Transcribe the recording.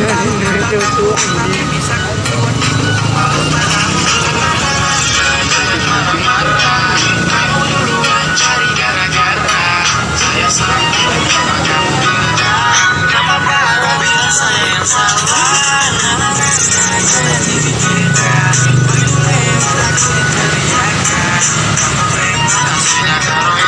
爱 你有多难？